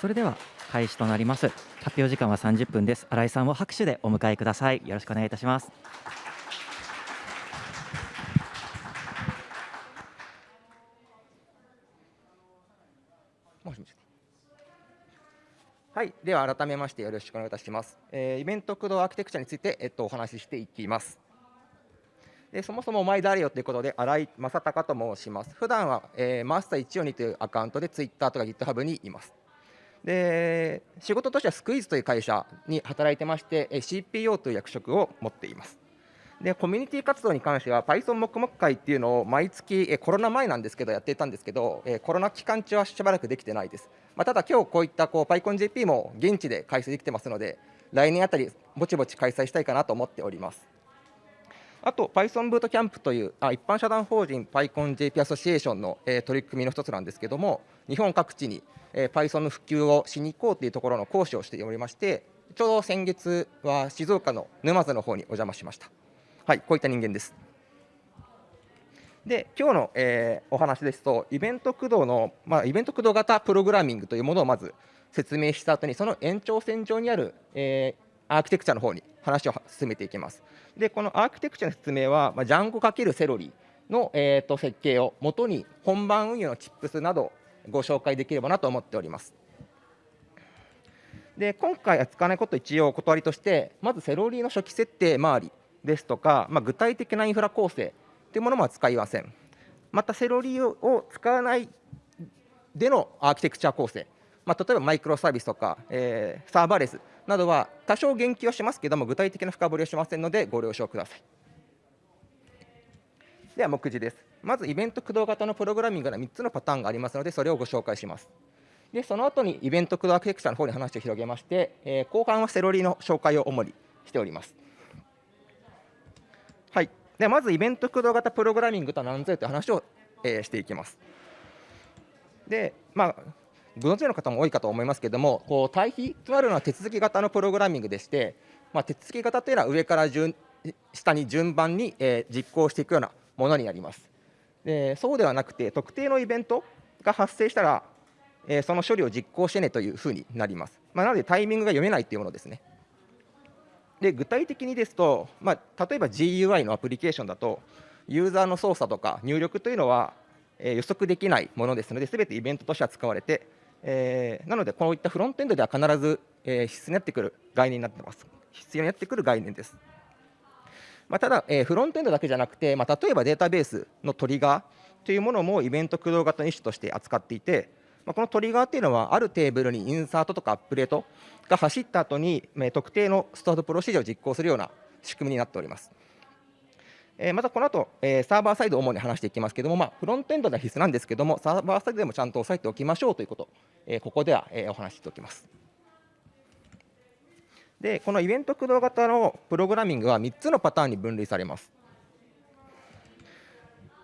それでは開始となります発表時間は30分です新井さんを拍手でお迎えくださいよろしくお願いいたしますはい、では改めましてよろしくお願いいたします。えー、イベント駆動アーキテクチャについて、えっと、お話ししていきます。でそもそもお前誰よということで、新井正隆と申します。普段は、えー、マスター142というアカウントで Twitter とか GitHub にいます。で仕事としてはスクイーズという会社に働いてまして、CPO という役職を持っています。でコミュニティ活動に関しては Python 黙々会っていうのを毎月コロナ前なんですけどやっていたんですけどコロナ期間中はしばらくできてないです、まあ、ただ今日こういったこう PyConJP も現地で開催できてますので来年あたりぼちぼち開催したいかなと思っておりますあと Python ブートキャンプというあ一般社団法人 PyConJP アソシエーションの、えー、取り組みの一つなんですけども日本各地に、えー、Python の普及をしに行こうというところの講師をしておりましてちょうど先月は静岡の沼津の方にお邪魔しましたはい、こういった人間です。で今日の、えー、お話ですと、イベント駆動の、まあ、イベント駆動型プログラミングというものをまず説明した後に、その延長線上にある、え、アーキテクチャの方に話を進めていきます。で、このアーキテクチャの説明は、まあ、ジャンゴ×セロリの、えーと、設計をもとに本番運用のチップスなどご紹介できればなと思っております。で今回は使わないこと一応お断りとしてまずセロリの初期設定周りですとか、まあ、具体的なインフラ構成というものも使いません。またセロリを使わないでのアーキテクチャ構成、まあ、例えばマイクロサービスとか、えー、サーバーレスなどは多少言及はしますけども具体的な深掘りはしませんのでご了承ください。では目次です。まずイベント駆動型のプログラミングの3つのパターンがありますのでそれをご紹介します。でその後にイベント駆動アーキテクチャの方に話を広げまして、えー、後半はセロリの紹介を主にしておりますはい。でまずイベント駆動型プログラミングとは何ぞやという話を、えー、していきます。でまあご存知の方も多いかと思いますけれどもこう対比となるのは手続き型のプログラミングでして、まあ、手続き型というのは上から順下に順番に、えー、実行していくようなものになります。でそうではなくて特定のイベントが発生したら、えー、その処理を実行してねというふうになります。まあ、なのでタイミングが読めないというものですね。で具体的にですと、まあ、例えば GUI のアプリケーションだとユーザーの操作とか入力というのは、え、予測できないものですので全てイベントとしては使われて、えー、なのでこういったフロントエンドでは必ず、えー、必須になってくる概念になってます必要になってくる概念です、まあ、ただ、えー、フロントエンドだけじゃなくて、まあ、例えばデータベースのトリガーというものもイベント駆動型の一種として扱っていてまあ、このトリガーっていうのはあるテーブルにインサートとかアップデートが走った後に特定のスタートプロシージャを実行するような仕組みになっております。えまたこの後、えサーバーサイドを主に話していきますけれども、まあ、フロントエンドでは必須なんですけれども、サーバーサイドでもちゃんと押さえておきましょうということ、えここでは、えお話ししておきます。で、このイベント駆動型のプログラミングは3つのパターンに分類されます。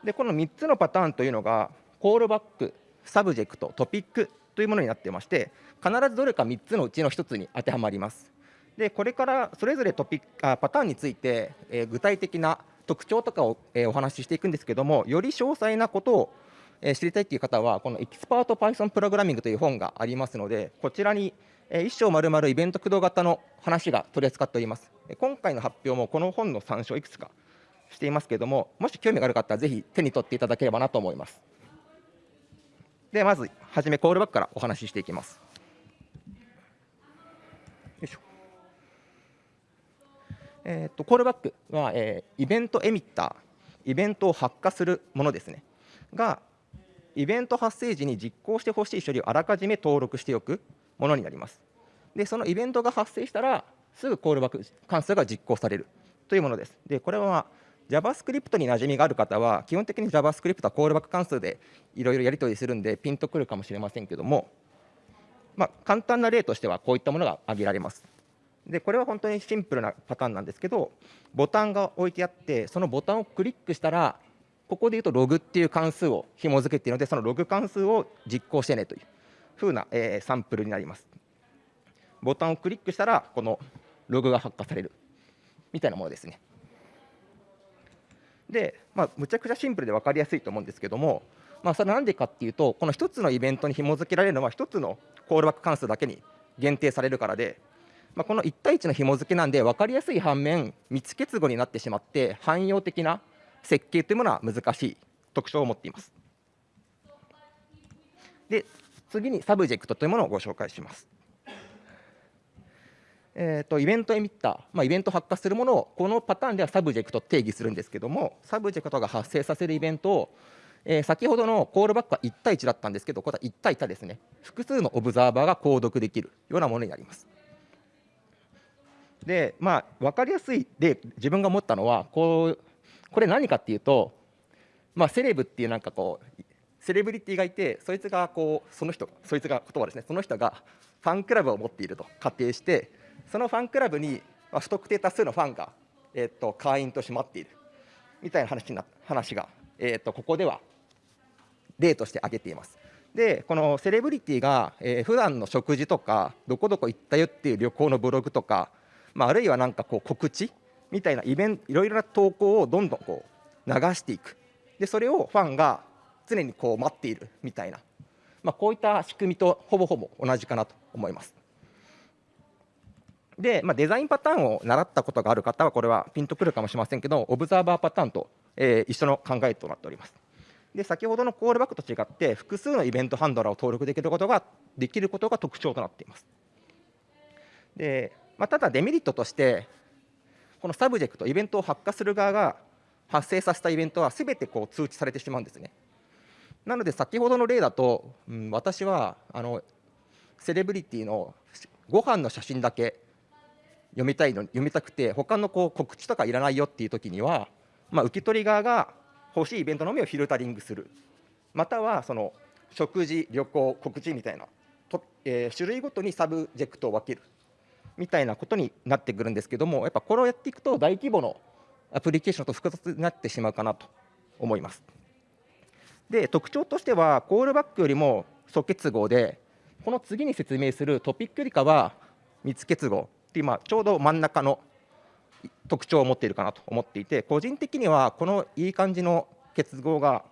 で、この3つのパターンというのが、コールバック、サブジェクトトピックというものになっていまして必ずどれか3つのうちの1つに当てはまりますでこれからそれぞれトピックあパターンについて、えー、具体的な特徴とかを、え、お話ししていくんですけどもより詳細なことを、え、知りたいという方はこのエキスパート Python プログラミングという本がありますのでこちらに、えー、一章丸々イベント駆動型の話が取り扱っております今回の発表もこの本の参照いくつかしていますけれどももし興味がある方はぜひ手に取っていただければなと思いますでまずはじめコールバックからお話ししていきます。よいしょえーと、コールバックは、えー、イベントエミッターイベントを発火するものですね。がイベント発生時に実行してほしい処理をあらかじめ登録しておくものになります。でそのイベントが発生したらすぐコールバック関数が実行されるというものです。でこれは JavaScript に馴染みがある方は基本的に JavaScript はコールバック関数でいろいろやり取りするんでピンとくるかもしれませんけども、まあ、簡単な例としてはこういったものが挙げられます。でこれは本当にシンプルなパターンなんですけどボタンが置いてあってそのボタンをクリックしたらここでいうとログっていう関数を紐付けているのでそのログ関数を実行してねというふうな、えー、サンプルになります。ボタンをクリックしたらこのログが発火されるみたいなものですね。で、まあ、むちゃくちゃシンプルで分かりやすいと思うんですけどもまあ、それはなんでかっていうとこの1つのイベントに紐付けられるのは1つのコールバック関数だけに限定されるからで、まあ、この1対1の紐付けなんで分かりやすい反面密結合になってしまって汎用的な設計というものは難しい特徴を持っています。で次にサブジェクトというものをご紹介します。えーと、イベントエミッター、まあ、イベント発火するものをこのパターンではサブジェクト定義するんですけどもサブジェクトが発生させるイベントを、えー、先ほどのコールバックは1対1だったんですけどこれは1対多ですね複数のオブザーバーが購読できるようなものになります。でまあ分かりやすいで自分が思ったのはこうこれ何かっていうと、まあ、セレブっていうなんかこうセレブリティがいてそいつがこうその人そいつが言葉ですねその人がファンクラブを持っていると仮定してそのファンクラブにまあ不特定多数のファンが、えー、と会員として待っているみたいな話な話が、えー、とここでは例として挙げています。でこのセレブリティが、えー、普段の食事とかどこどこ行ったよっていう旅行のブログとか、まあ、あるいは何かこう告知みたいなイベントいろいろな投稿をどんどんこう流していくでそれをファンが常にこう待っているみたいな、まあ、こういった仕組みとほぼほぼ同じかなと思います。で、まあ、デザインパターンを習ったことがある方はこれはピンとくるかもしれませんけどオブザーバーパターンと、えー、一緒の考えとなっております。で先ほどのコールバックと違って複数のイベントハンドラーを登録できることができることが特徴となっています。でまあ、ただデメリットとしてこのサブジェクトイベントを発火する側が発生させたイベントはすべてこう通知されてしまうんですね。なので先ほどの例だと、うん、私はあのセレブリティのご飯の写真だけ読みたいの読みたくて他のこう告知とかいらないよっていう時には、まあ、受け取り側が欲しいイベントのみをフィルタリングするまたはその食事旅行告知みたいなと、えー、種類ごとにサブジェクトを分けるみたいなことになってくるんですけどもやっぱこれをやっていくと大規模のアプリケーションと複雑になってしまうかなと思います。で特徴としてはコールバックよりも疎結合でこの次に説明するトピックよりかは密結合っていう、まあ、ちょうど真ん中の特徴を持っているかなと思っていて個人的にはこのいい感じの結合が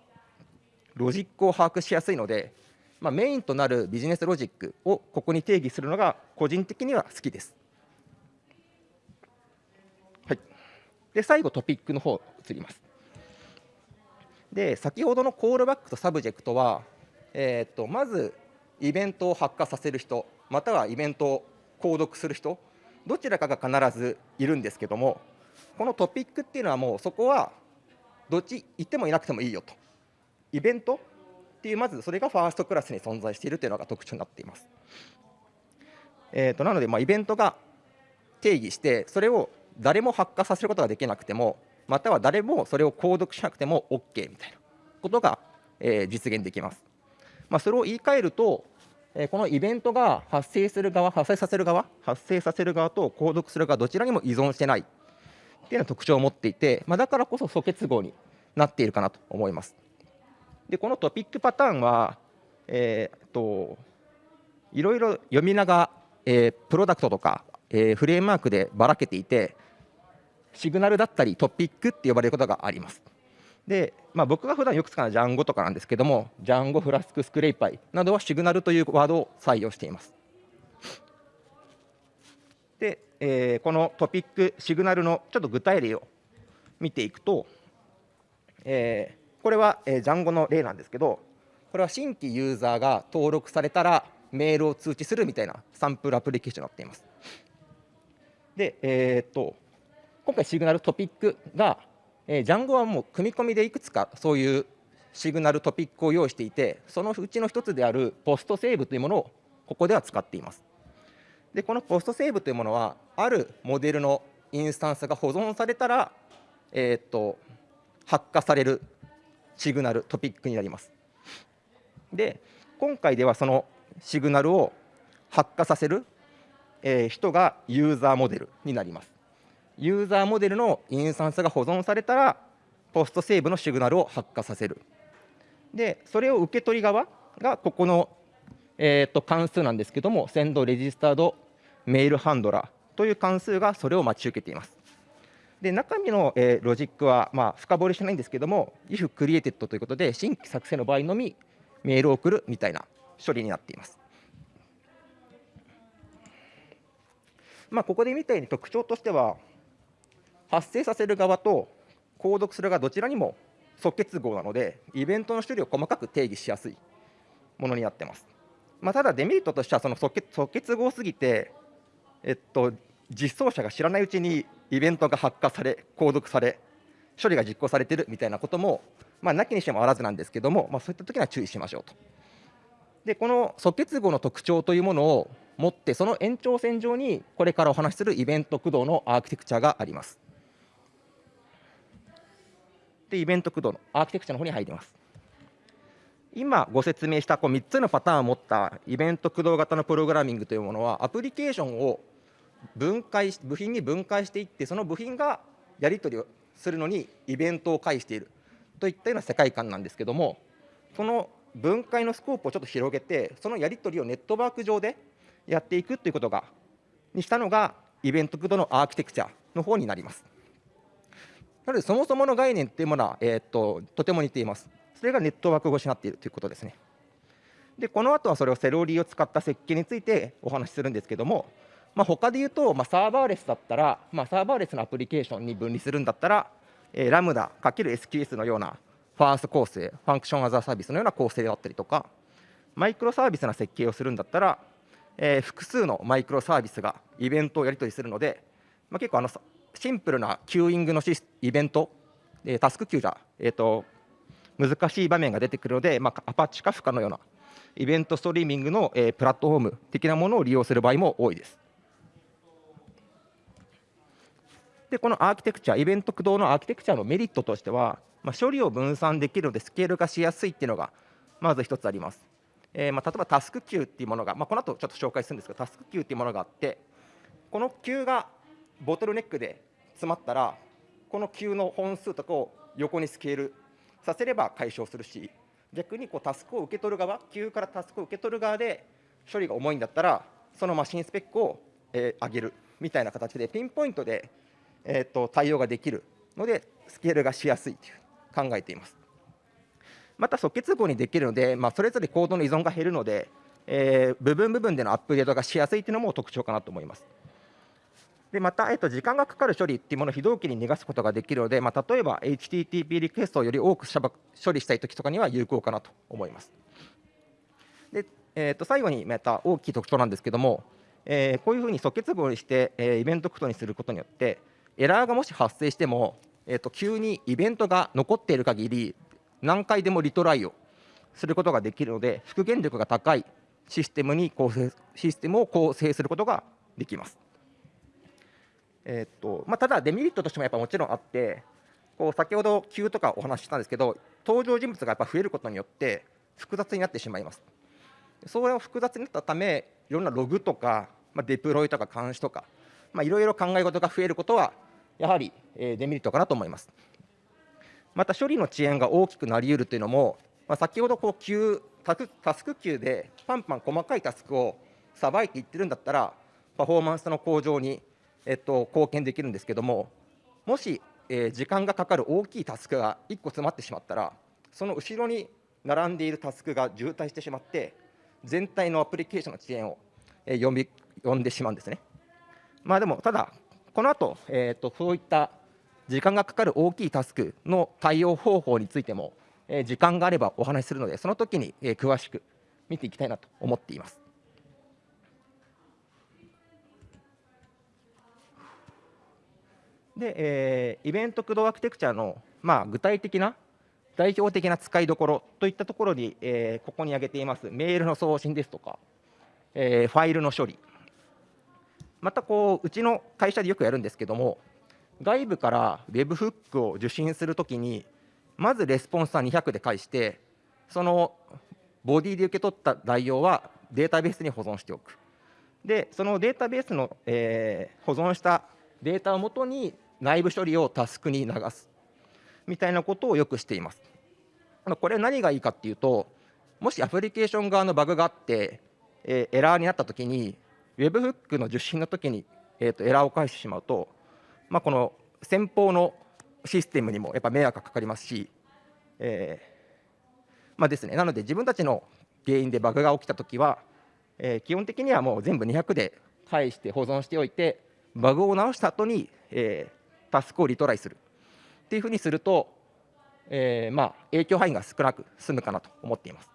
ロジックを把握しやすいので、まあ、メインとなるビジネスロジックをここに定義するのが個人的には好きです。はい、で最後トピックの方移ります。で先ほどのコールバックとサブジェクトは、えー、とまずイベントを発火させる人またはイベントを購読する人どちらかが必ずいるんですけどもこのトピックっていうのはもうそこはどっち行ってもいなくてもいいよとイベントっていうまずそれがファーストクラスに存在しているというのが特徴になっています。えー、となのでまあイベントが定義してそれを誰も発火させることができなくてもまたは誰もそれを購読しなくても OK みたいなことが、え、実現できます。まあ、それを言い換えると、え、このイベントが発生する側、発生させる側、発生させる側と購読する側、どちらにも依存してないっていうような特徴を持っていて、まあ、だからこそ素結合になっているかなと思います。で、このトピックパターンは、えー、といろいろ読み名が、えー、プロダクトとか、えー、フレームワークでばらけていて、シグナルだったりトピックって呼ばれることがあります。で、まあ、僕が普段よく使うのはジャンゴとかなんですけども、ジャンゴ、フラスク、スクレイパイなどはシグナルというワードを採用しています。で、えー、このトピック、シグナルのちょっと具体例を見ていくと、えー、これは、えー、ジャンゴの例なんですけど、これは新規ユーザーが登録されたらメールを通知するみたいなサンプルアプリケーションになっています。で、えー、っと今回シグナルトピックが、えー、ジャンゴはもう組み込みでいくつかそういうシグナルトピックを用意していてそのうちの一つであるポストセーブというものをここでは使っていますでこのポストセーブというものはあるモデルのインスタンスが保存されたら、えー、っと発火されるシグナルトピックになります。で今回ではそのシグナルを発火させる、えー、人がユーザーモデルになります。ユーザーモデルのインスタンスが保存されたらポストセーブのシグナルを発火させる。でそれを受け取り側がここの、えー、と関数なんですけどもセンドレジスタードメールハンドラーという関数がそれを待ち受けています。で中身の、えー、ロジックは、まあ、深掘りしないんですけども if created ということで新規作成の場合のみメールを送るみたいな処理になっています。まあ、ここで見たように特徴としては発生させる側と購読する側どちらにも即結合なのでイベントの処理を細かく定義しやすいものになってます。まあ、ただデメリットとしてはその即即結合すぎて、えっと、実装者が知らないうちにイベントが発火され購読され処理が実行されているみたいなことも、まあ、なきにしてもあらずなんですけども、まあ、そういった時には注意しましょうと。でこの即結合の特徴というものを持ってその延長線上にこれからお話しするイベント駆動のアーキテクチャがあります。でイベント駆動のアーキテクチャの方に入ります。今ご説明したこう3つのパターンを持ったイベント駆動型のプログラミングというものはアプリケーションを分解部品に分解していってその部品がやり取りをするのにイベントを介しているといったような世界観なんですけどもその分解のスコープをちょっと広げてそのやり取りをネットワーク上でやっていくということがにしたのがイベント駆動のアーキテクチャの方になります。なのでそもそもの概念っていうものは、えー、っととても似ています。それがネットワーク越しになっているということですね。でこの後はそれをセロリーを使った設計についてお話しするんですけどもまあ、他で言うと、まあ、サーバーレスだったら、まあ、サーバーレスのアプリケーションに分離するんだったら、えー、ラムダ ×SQS のようなファースト構成、ファンクションアザーサービスのような構成だったりとか、マイクロサービスな設計をするんだったら、えー、複数のマイクロサービスがイベントをやり取りするので、まあ、結構あのシンプルなキューイングのイベント、えー、タスクキューじゃ、えーと、難しい場面が出てくるので、まあ、アパッチカフカのようなイベントストリーミングの、えー、プラットフォーム的なものを利用する場合も多いです。でこのアーキテクチャイベント駆動のアーキテクチャのメリットとしては、まあ、処理を分散できるのでスケールがしやすいっていうのがまず一つあります。えー、まあ、例えばタスクキューっていうものが、まあ、この後ちょっと紹介するんですけどタスクキューっていうものがあってこのキューがボトルネックで詰まったらこのキューの本数とかを横にスケールさせれば解消するし逆にこうタスクを受け取る側キューからタスクを受け取る側で処理が重いんだったらそのマシンスペックを、え、上げるみたいな形でピンポイントでえーと、対応ができるのでスケールがしやすいという考えています。また即結合にできるので、まあ、それぞれコードの依存が減るので、えー、部分部分でのアップデートがしやすいというのも特徴かなと思います。でまた、えーと、時間がかかる処理っていうものを非同期に逃がすことができるので、まあ、例えば HTTP リクエストをより多く処理したいときとかには有効かなと思います。でえー、と最後にまた大きい特徴なんですけども、えー、こういうふうに即結合にして、えー、イベントクトにすることによって、エラーがもし発生しても、えー、と急にイベントが残っている限り何回でもリトライをすることができるので復元力が高いシステムに構成システムを構成することができます。えーとまあ、ただデメリットとしてもやっぱもちろんあってこう先ほど Q とかお話ししたんですけど登場人物がやっぱ増えることによって複雑になってしまいます。それを複雑になったためいろんなログとか、まあ、デプロイとか監視とかいろいろ考え事が増えることはやはりデメリットかなと思います。また処理の遅延が大きくなり得るというのも、まあ、先ほどこう急タスク級でパンパン細かいタスクをさばいていってるんだったらパフォーマンスの向上に、えっと、貢献できるんですけどももし、えー、時間がかかる大きいタスクが1個詰まってしまったらその後ろに並んでいるタスクが渋滞してしまって全体のアプリケーションの遅延を、え、呼んでしまうんですね。まあ、でもただこの後、えーと、そういった時間がかかる大きいタスクの対応方法についても、え、時間があればお話しするのでその時に、え、詳しく見ていきたいなと思っています。で、えー、イベント駆動アーキテクチャの、まあ、具体的な代表的な使いどころといったところに、えー、ここに挙げていますメールの送信ですとか、えー、ファイルの処理またこううちの会社でよくやるんですけども外部から Webhook を受信するときにまずレスポンスは200で返してそのボディで受け取った内容はデータベースに保存しておく。でそのデータベースの、えー、保存したデータをもとに内部処理をタスクに流す。みたいなことをよくしています。これ何がいいかっていうともしアプリケーション側のバグがあって、えー、エラーになったときに Webhook の受信の時に、えー、とエラーを返してしまうと、まあ、この先方のシステムにもやっぱ迷惑がかかりますし、えーまあですね、なので自分たちの原因でバグが起きたときは、えー基本的にはもう全部200で返して保存しておいてバグを直した後に、えータスクをリトライするっていうふうにすると、えーまあ、影響範囲が少なく済むかなと思っています。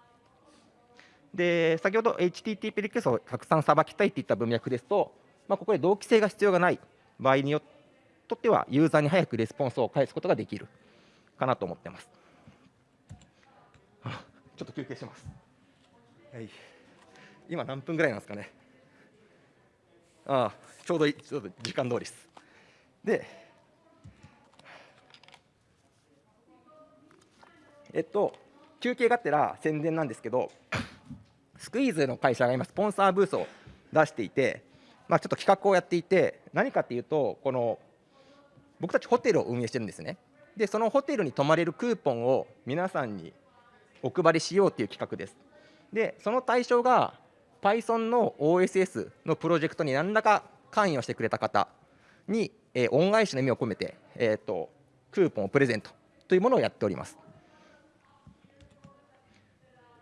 で先ほど HTTP リクエストをたくさんさばきたいっていった文脈ですと、まあ、ここで同期性が必要がない場合によってはユーザーに早くレスポンスを返すことができるかなと思ってます。ちょっと休憩します。はい、今何分ぐらいなんですかね。ああちょうどいいちょうど時間通りです。で、えっと、休憩がてら宣伝なんですけど、スクイーズの会社が今、スポンサーブースを出していて、まあ、ちょっと企画をやっていて、何かっていうと、この僕たちホテルを運営してるんですね。で、そのホテルに泊まれるクーポンを皆さんにお配りしようという企画です。で、その対象が Python の OSS のプロジェクトに何らか関与してくれた方に、えー恩返しの意味を込めて、えー、とクーポンをプレゼントというものをやっております。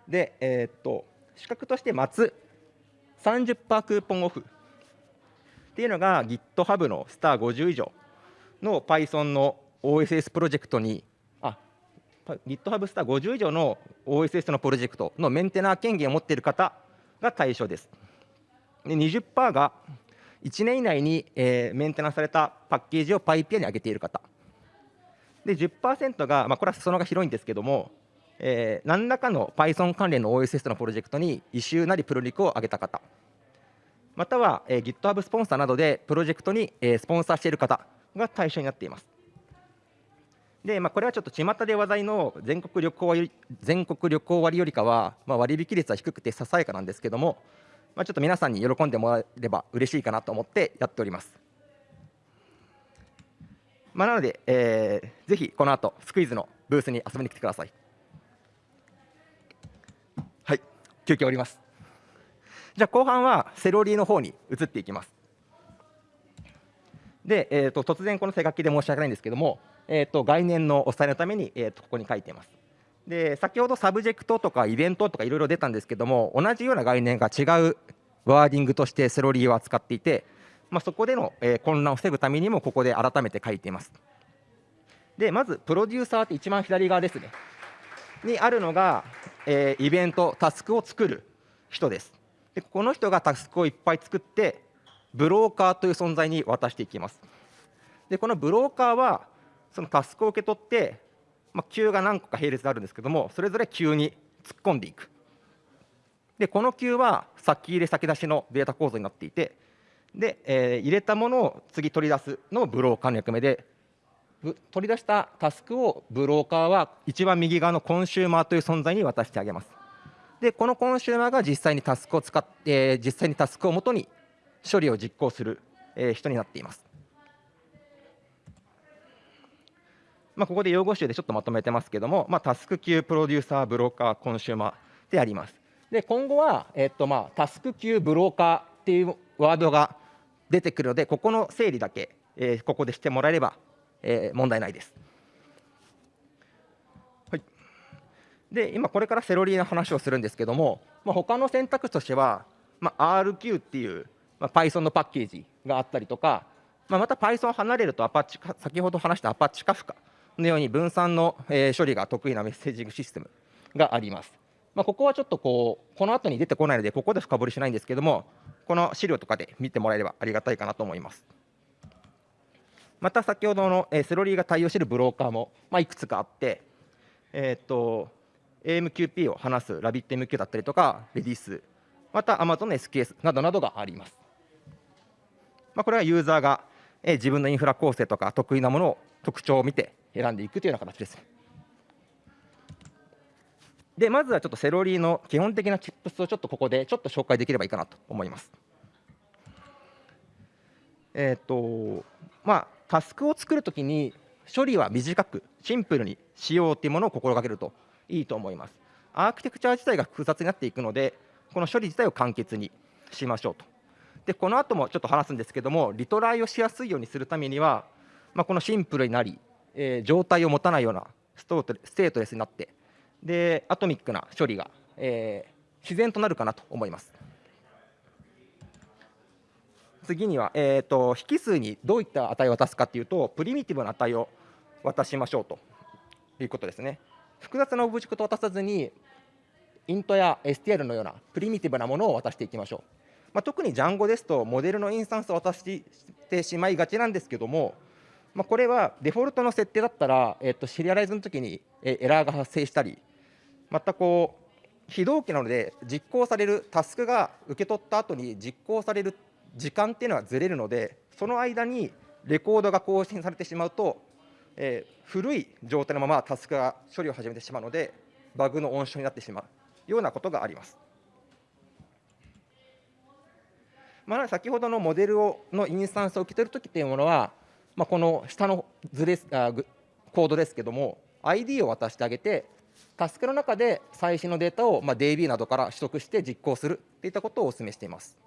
で、えーっと資格として待つ。30%クーポンオフ。っていうのが GitHub のスター50以上の Python の OSS プロジェクトにあ GitHub スター50以上の OSS のプロジェクトのメンテナー権限を持っている方が対象です。で20%が1年以内に、えーメンテナンスされたパッケージを PyPI に上げている方。で10%が、まあ、これは裾野が広いんですけども、えー何らかの Python 関連の OSS のプロジェクトに異臭なりプロリクを上げた方または、えー GitHub スポンサーなどでプロジェクトに、えースポンサーしている方が対象になっています。で、まあ、これはちょっと巷で話題の全国旅行割全国旅行割よりかは、まあ、割引率は低くてささやかなんですけども、まあ、ちょっと皆さんに喜んでもらえれば嬉しいかなと思ってやっております。まあ、なので、えーぜひこの後スクイズのブースに遊びに来てください。はい、休憩終わります。じゃあ後半はセロリの方に移っていきます。で、えー、と突然この手書きで申し訳ないんですけども、えー、と概念のお伝えのために、えー、とここに書いています。で先ほどサブジェクトとかイベントとかいろいろ出たんですけども同じような概念が違うワーディングとしてセロリを扱っていて、まあ、そこでの、えー混乱を防ぐためにもここで改めて書いています。でまずプロデューサーって一番左側ですねにあるのが、えーイベントタスクを作る人です。でこの人がタスクをいっぱい作ってブローカーという存在に渡していきます。でこのブローカーはそのタスクを受け取って、まあ、Q が何個か並列であるんですけどもそれぞれ Q に突っ込んでいく。でこの Q は先入れ先出しのデータ構造になっていてで、えー入れたものを次取り出すのをブローカーの役目で取り出したタスクをブローカーは一番右側のコンシューマーという存在に渡してあげます。でこのコンシューマーが実際にタスクを使って、実際にタスクをもとに処理を実行する、え人になっています。まあ、ここで用語集でちょっとまとめてますけども、まあ、タスク級プロデューサーブローカーコンシューマーであります。で今後は、えっとまあ、タスク級ブローカーっていうワードが出てくるのでここの整理だけ、えここでしてもらえれば、えー問題ないです。はい、で今これからセロリの話をするんですけども、まあ、他の選択肢としては、まあ、RQ っていう、まあ、Python のパッケージがあったりとか、まあ、また Python 離れるとアパッチ先ほど話したアパッチカフカのように分散の、えー処理が得意なメッセージングシステムがあります。まあ、ここはちょっとこうこの後に出てこないのでここで深掘りしないんですけどもこの資料とかで見てもらえればありがたいかなと思います。また先ほどの、えセロリーが対応しているブローカーも、まあ、いくつかあって、えーと AMQP を話す RabbitMQ だったりとか Redis また Amazon の SKS などなどがあります。まあ、これはユーザーが、え自分のインフラ構成とか得意なものを特徴を見て選んでいくというような形です。でまずはちょっとセロリの基本的なチップスをちょっとここでちょっと紹介できればいいかなと思います。えっ、とまあタスクを作るときに処理は短くシンプルにしようというものを心がけるといいと思います。アーキテクチャ自体が複雑になっていくのでこの処理自体を簡潔にしましょうと。でこの後もちょっと話すんですけどもリトライをしやすいようにするためにはまあ、このシンプルになり、えー、状態を持たないようなストステートレスになってでアトミックな処理が、えー、自然となるかなと思います。次には、えーと、引数にどういった値を渡すかというとプリミティブな値を渡しましょうということですね。複雑なオブジェクトを渡さずにイントや STR のようなプリミティブなものを渡していきましょう。まあ、特に Django ですとモデルのインスタンスを渡してしまいがちなんですけども、まあ、これはデフォルトの設定だったら、えっとシリアライズの時にエラーが発生したりまたこう非同期なので実行されるタスクが受け取った後に実行される時間っていうのはずれるのでその間にレコードが更新されてしまうと、えー、古い状態のままタスクが処理を始めてしまうのでバグの温床になってしまうようなことがあります。まあ、先ほどのモデルをのインスタンスを受け取るときというものは、まあ、この下の図ですあコードですけども ID を渡してあげてタスクの中で最新のデータを、まあ、DB などから取得して実行するといったことをお勧めしています。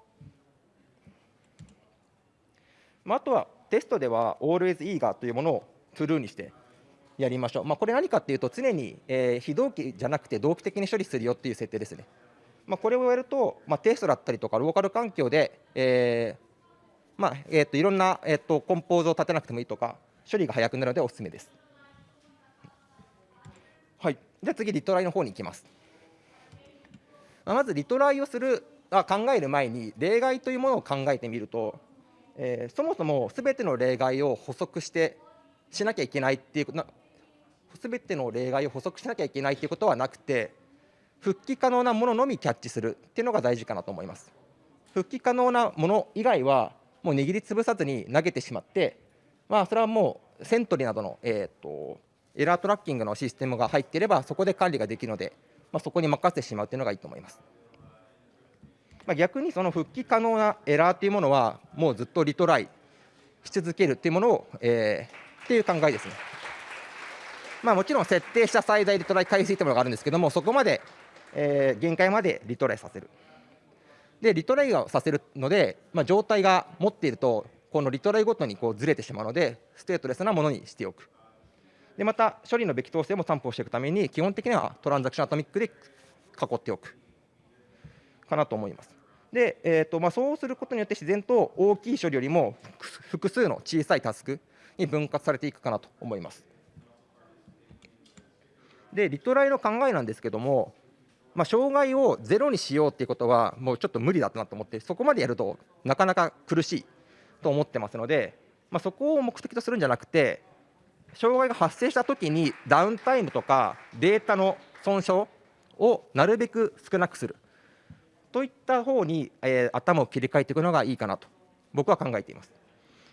まあ、あとはテストでは always eager というものを true にしてやりましょう。まあ、これ何かっていうと常に、えー、非同期じゃなくて同期的に処理するよっていう設定ですね。まあ、これをやると、まあ、テストだったりとかローカル環境で、えーまあえー、といろんな、えー、とコンポーズを立てなくてもいいとか処理が早くなるのでおすすめです。はい、じゃあ次リトライの方に行きます。あまずリトライをするあ考える前に例外というものを考えてみるとえー、そもそもすべての例外を補足してしなきゃいけないっていうことすべての例外を補足しなきゃいけないっていうことはなくて復帰可能なもののみキャッチするっていうのが大事かなと思います。復帰可能なもの以外はもう握りつぶさずに投げてしまって、まあ、それはもうセントリーなどの、えーと、エラートラッキングのシステムが入っていればそこで管理ができるので、まあ、そこに任せてしまうというのがいいと思います。まあ、逆にその復帰可能なエラーというものはもうずっとリトライし続けるというものを、えー、っていう考えですね。まあ、もちろん設定した最大リトライ回数というものがあるんですけどもそこまで、えー、限界までリトライさせる。でリトライをさせるので、まあ、状態が持っているとこのリトライごとにこうずれてしまうのでステートレスなものにしておく。でまた処理のべき等性も担保していくために基本的には transaction.atomic で囲っておくかなと思います。で、えーとまあ、そうすることによって自然と大きい処理よりも複数の小さいタスクに分割されていくかなと思います。でリトライの考えなんですけども、まあ、障害をゼロにしようっていうことはもうちょっと無理だなと思ってそこまでやるとなかなか苦しいと思ってますので、まあ、そこを目的とするんじゃなくて障害が発生したときにダウンタイムとかデータの損傷をなるべく少なくするといった方に、えー、頭を切り替えていくのがいいかなと僕は考えています。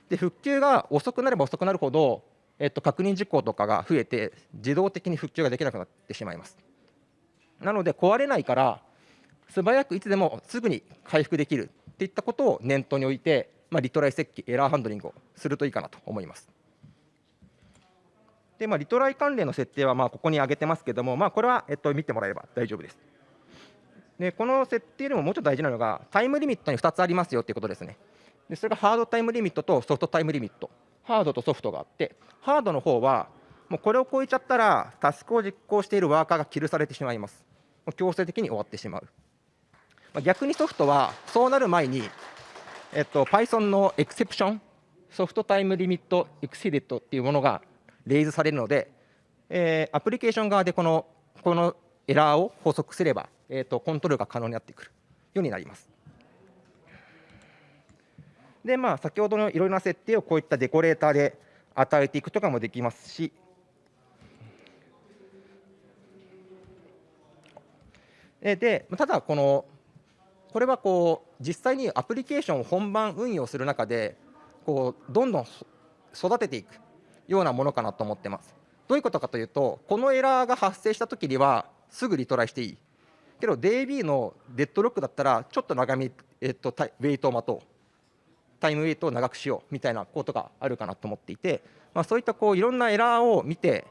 で復旧が遅くなれば遅くなるほど、えっと、確認事項とかが増えて自動的に復旧ができなくなってしまいます。なので壊れないから素早くいつでもすぐに回復できるっていったことを念頭に置いて、まあ、リトライ設計エラーハンドリングをするといいかなと思います。でまあ、リトライ関連の設定はまあここに挙げてますけども、まあ、これは、えっと、見てもらえれば大丈夫です。でこの設定でももうちょっと大事なのがタイムリミットに2つありますよということですね。でそれがハードタイムリミットとソフトタイムリミット。ハードとソフトがあってハードの方はもうこれを超えちゃったらタスクを実行しているワーカーがキルされてしまいます。強制的に終わってしまう、まあ、逆にソフトはそうなる前に、えっと、Python のエクセプションソフトタイムリミットエクシデットっていうものがレイズされるので、えー、アプリケーション側でこのこのエラーを補足すればえーと、コントロールが可能になってくるようになります。で、まあ、先ほどのいろいろな設定をこういったデコレーターで与えていくとかもできますし、でただこのこれはこう実際にアプリケーションを本番運用する中でこうどんどん育てていくようなものかなと思ってます。どういうことかというとこのエラーが発生したときにはすぐリトライしていいけど DB のデッドロックだったらちょっと長め、えっと、ウェイトを待とうタイムウェイトを長くしようみたいなことがあるかなと思っていて、まあ、そういったこういろんなエラーを見て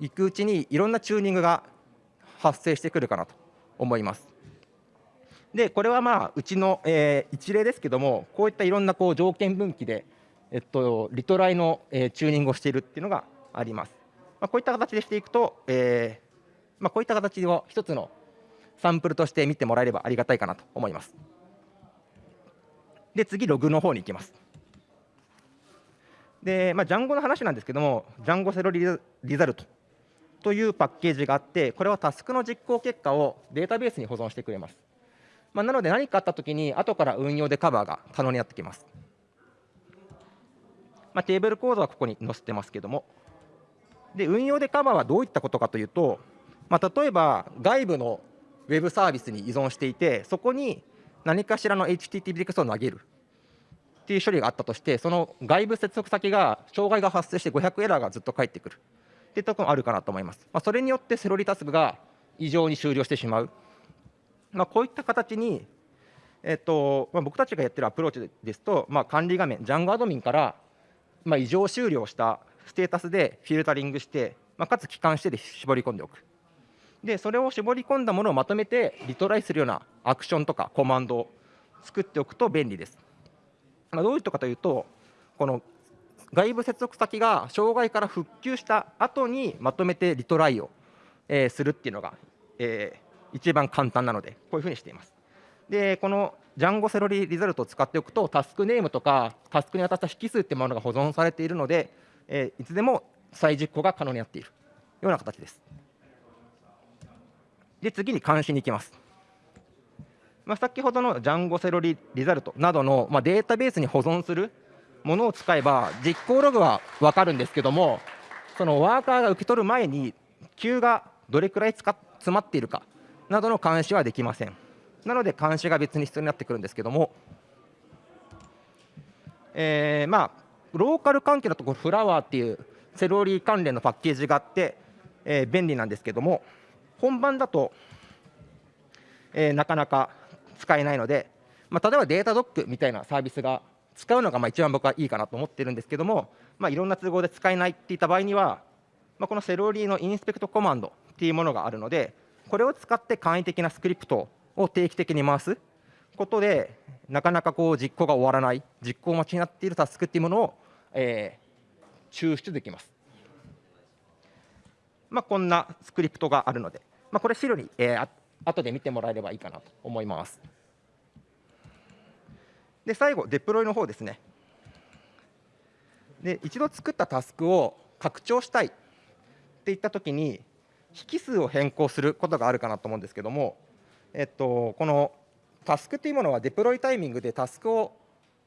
いくうちにいろんなチューニングが発生してくるかなと思います。でこれはまあうちの、えー、一例ですけどもこういったいろんなこう条件分岐でえっと、リトライの、えー、チューニングをしているっていうのがあります。まあ、こういった形でしていくと、えーまあ、こういった形を一つのサンプルとして見てもらえればありがたいかなと思います。で次ログの方に行きます。で、まあ、ジャンゴの話なんですけども、ジャンゴセロリリザルトというパッケージがあって、これはタスクの実行結果をデータベースに保存してくれます。まあ、なので何かあったときに、後から運用でカバーが可能になってきます。まあ、テーブルコードはここに載せてますけども、で運用でカバーはどういったことかというと、まあ、例えば外部のウェブサービスに依存していて、そこに何かしらの HTTP リクエストを投げるっていう処理があったとして、その外部接続先が障害が発生して500エラーがずっと返ってくるっていったこともあるかなと思います。まあ、それによってセロリタスクが異常に終了してしまう。まあ、こういった形に、えっとまあ、僕たちがやってるアプローチですと、まあ、管理画面、ジャンゴアドミンから、まあ、異常終了したステータスでフィルタリングして、まあ、かつ帰還してで絞り込んでおく。でそれを絞り込んだものをまとめてリトライするようなアクションとかコマンドを作っておくと便利です。まあ、どういうことかというとこの外部接続先が障害から復旧した後にまとめてリトライを、えー、するっていうのが、えー、一番簡単なのでこういうふうにしています。でこのジャンゴセロリリザルトを使っておくとタスクネームとかタスクに当たった引数っていうものが保存されているので、えー、いつでも再実行が可能になっているような形です。で次に監視に行きます。まあ、先ほどのジャンゴセロリリザルトなどの、まあ、データベースに保存するものを使えば実行ログは分かるんですけどもそのワーカーが受け取る前に Q がどれくらい詰まっているかなどの監視はできません。なので監視が別に必要になってくるんですけども、えー、まあローカル関係のところフラワーっていうセロリ関連のパッケージがあって、えー、便利なんですけども。本番だと、えー、なかなか使えないので、まあ、例えばデータドックみたいなサービスが使うのがまあ一番僕はいいかなと思ってるんですけども、まあ、いろんな都合で使えないっていった場合には、まあ、このセロリーのインスペクトコマンドっていうものがあるので、これを使って簡易的なスクリプトを定期的に回すことで、なかなかこう実行が終わらない、実行待ちになっているタスクっていうものを、えー、抽出できます。まあ、こんなスクリプトがあるので、まあ、これ資料に、えー、後で見てもらえればいいかなと思います。で最後デプロイの方ですね。で一度作ったタスクを拡張したいっていったときに引数を変更することがあるかなと思うんですけども、えっと、このタスクというものはデプロイタイミングでタスクを、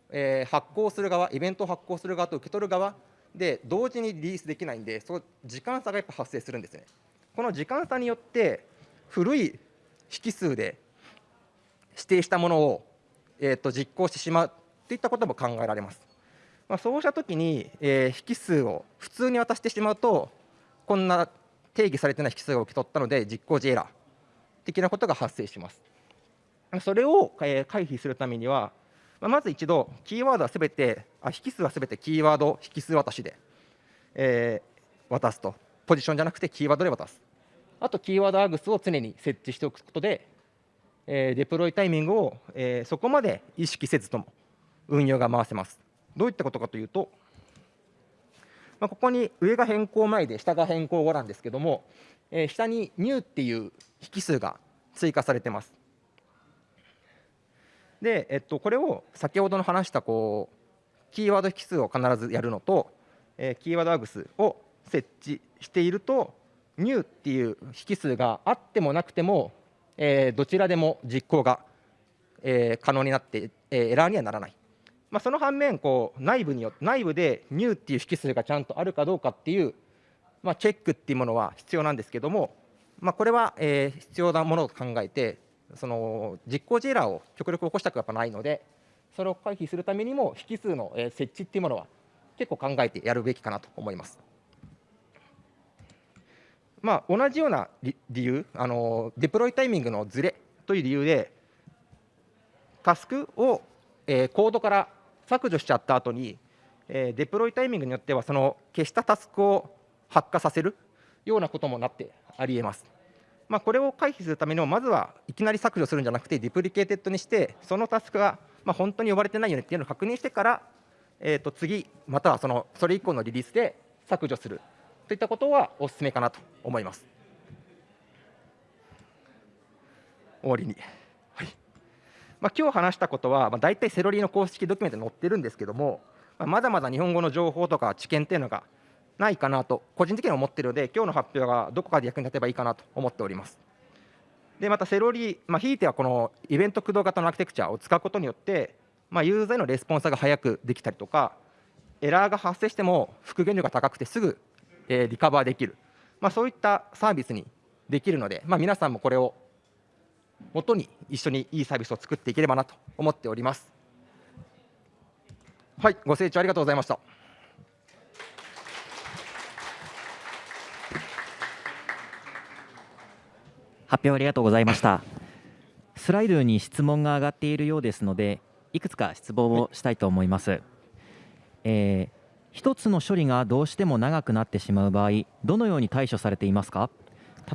え、発行する側イベントを発行する側と受け取る側で同時にリリースできないんでその時間差がやっぱ発生するんですね。この時間差によって古い引数で指定したものを、えー、と実行してしまうといったことも考えられます。まあ、そうしたときに、えー、引数を普通に渡してしまうとこんな定義されてない引数を受け取ったので実行時エラー的なことが発生します。それを、えー、回避するためにはまあ、まず一度、キーワードはすべて、あ引数はすべてキーワード引数渡しで、えー、渡すと、ポジションじゃなくてキーワードで渡す。あと、キーワードアグスを常に設置しておくことで、えー、デプロイタイミングを、えー、そこまで意識せずとも運用が回せます。どういったことかというと、まあ、ここに上が変更前で下が変更後なんですけども、えー、下に new っていう引数が追加されてます。で、えっと、これを先ほどの話したこうキーワード引数を必ずやるのと、えー、キーワードアグスを設置していると new っていう引数があってもなくても、えー、どちらでも実行が、えー、可能になって、えー、エラーにはならない。まあ、その反面こう内部によ内部で new っていう引数がちゃんとあるかどうかっていう、まあ、チェックっていうものは必要なんですけども、まあ、これは、えー、必要なものと考えてその実行時エラーを極力起こしたくやっぱないのでそれを回避するためにも引数の設置っていうものは結構考えてやるべきかなと思います。まあ、同じような理由あのデプロイタイミングのずれという理由でタスクを、えー、コードから削除しちゃった後に、えー、デプロイタイミングによってはその消したタスクを発火させるようなこともなってありえます。まあ、これを回避するためにもまずはいきなり削除するんじゃなくて deprecated にしてそのタスクがまあ本当に呼ばれてないよねっていうのを確認してから、えー、と次またはそのそれ以降のリリースで削除する。といったことはお勧めかなと思います。終わりに、はい。まあ、今日話したことは、まあ、大体セロリの公式ドキュメントに載ってるんですけども、まあ、まだまだ日本語の情報とか知見っていうのがないかなと個人的には思っているので今日の発表がどこかで役に立てばいいかなと思っております。でまたセロリ、まあ、ひいてはこのイベント駆動型のアーキテクチャを使うことによって、まあ、ユーザーへのレスポンスが早くできたりとかエラーが発生しても復元量が高くてすぐ、え、リカバーできる、まあ、そういったサービスにできるので、まあ、皆さんもこれを元に一緒にいいサービスを作っていければなと思っております。はい、ご清聴ありがとうございました。発表ありがとうございました。スライドに質問が上がっているようですのでいくつか質問をしたいと思います、えー、一つの処理がどうしても長くなってしまう場合どのように対処されていますか？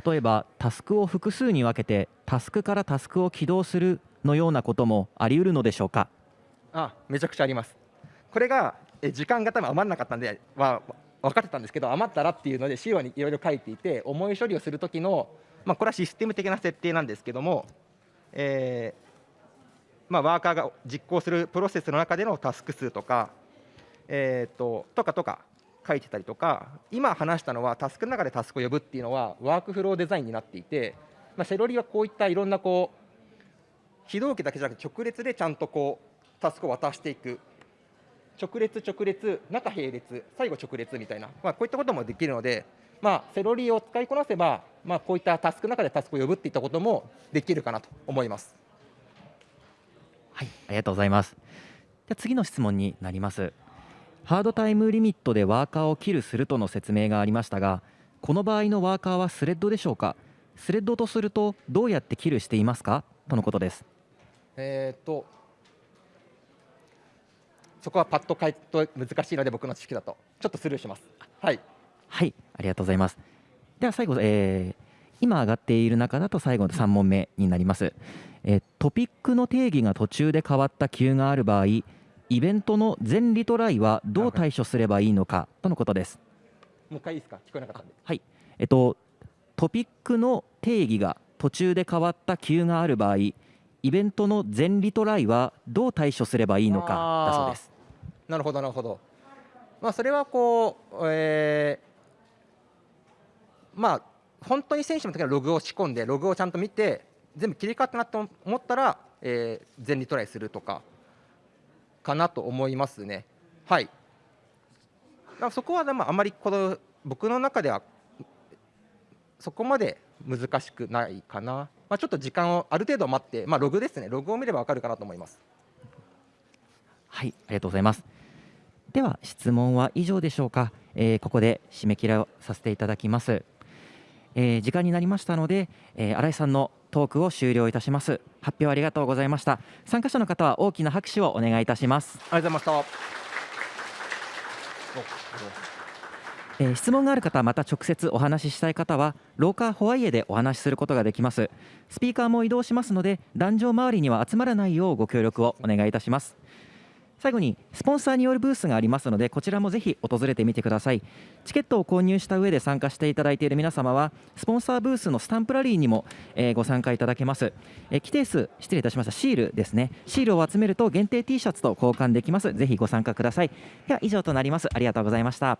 例えばタスクを複数に分けてタスクからタスクを起動するのようなこともあり得るのでしょうか？あめちゃくちゃあります。これがえ時間が多分余らなかったんでは分かってたんですけど余ったらっていうので資料にいろいろ書いていて重い処理をする時のまあ、これはシステム的な設定なんですけども、えーまあ、ワーカーが実行するプロセスの中でのタスク数とか、えーと、とかとか書いてたりとか今話したのはタスクの中でタスクを呼ぶっていうのはワークフローデザインになっていて、まあ、セロリはこういったいろんなこう非同期だけじゃなくて直列でちゃんとこうタスクを渡していく。直列直列中並列最後直列みたいな、まあ、こういったこともできるのでまあ、セロリを使いこなせば、まあ、こういったタスクの中でタスクを呼ぶっていったこともできるかなと思います。はい、ありがとうございます。じゃ次の質問になります。ハードタイムリミットでワーカーをキルするとの説明がありましたが、この場合のワーカーはスレッドでしょうか？スレッドとするとどうやってキルしていますか？とのことです。えっ、とそこはパッと回答難しいので僕の知識だとちょっとスルーします。はい。はいありがとうございます。では最後、えー、今上がっている中だと最後の3問目になります、えー、トピックの定義が途中で変わった急がある場合イベントの全リトライはどう対処すればいいのかとのことです。もう一回いいですか？聞こえなかったんで。はい。えっとトピックの定義が途中で変わった急がある場合イベントの全リトライはどう対処すればいいのかだそうです。なるほどなるほど。まあそれはこう、えーまあ本当に選手の時はログを仕込んでログをちゃんと見て全部切り替わったなと思ったら、えー、全リトライするとかかなと思いますね。はい。そこはでもあまりこの僕の中ではそこまで難しくないかな。まあ、ちょっと時間をある程度待って、まあ、ログですね、ログを見れば分かるかなと思います。はい、ありがとうございます。では質問は以上でしょうか。えー、ここで締め切りをさせていただきます。えー、時間になりましたので、えー、新井さんのトークを終了いたします。発表ありがとうございました。参加者の方は大きな拍手をお願いいたします。ありがとうございました。えー、質問がある方また直接お話ししたい方は廊下ホワイエでお話しすることができます。スピーカーも移動しますので壇上周りには集まらないようご協力をお願いいたします最後にスポンサーによるブースがありますのでこちらもぜひ訪れてみてください。チケットを購入した上で参加していただいている皆様はスポンサーブースのスタンプラリーにも、えー、ご参加いただけます、えー、規定数失礼いたしました。シールですね。シールを集めると限定 T シャツと交換できます。ぜひご参加ください。では以上となります。ありがとうございました。ありが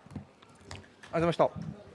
とうございました。